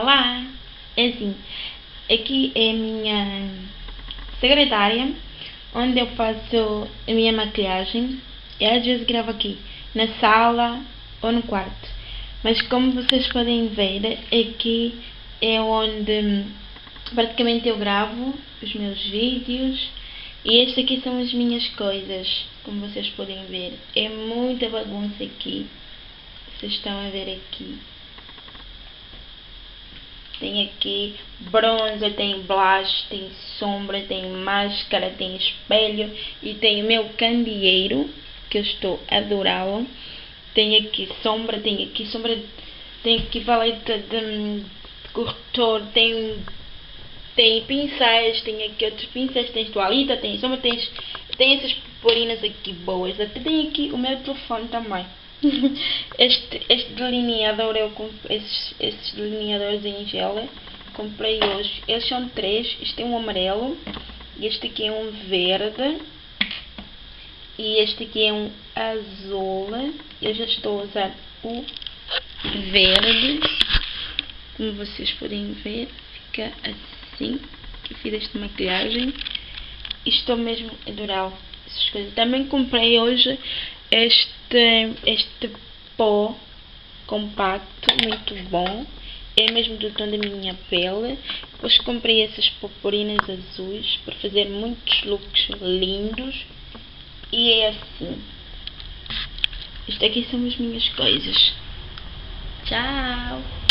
Olá! É assim, aqui é a minha secretária, onde eu faço a minha maquilhagem. E às vezes gravo aqui, na sala ou no quarto. Mas como vocês podem ver, aqui é onde praticamente eu gravo os meus vídeos. E estas aqui são as minhas coisas, como vocês podem ver. É muita bagunça aqui. Vocês estão a ver aqui. Tem aqui bronzer, tem blush, tem sombra, tem máscara, tem espelho e tem o meu candeeiro, que eu estou adorá-lo. Tem aqui sombra, tem aqui sombra, tem aqui paleta de, corretor, tem, tem pincéis, tem aqui outros pincéis, tem toalita, tem sombra, tem, tem essas purpurinas aqui boas. Até tem aqui o meu telefone também. este, este delineador, eu esses, esses delineadores em gel, comprei hoje. Eles são três, este é um amarelo, este aqui é um verde, e este aqui é um azul. Eu já estou a usar o verde, como vocês podem ver, fica assim, que fiz esta maquilhagem. E estou mesmo a adorar essas coisas. Também comprei hoje este, este pó compacto, muito bom. É mesmo do tom da minha pele. Depois comprei essas purpurinas azuis para fazer muitos looks lindos. E é assim. Isto aqui são as minhas coisas. Tchau!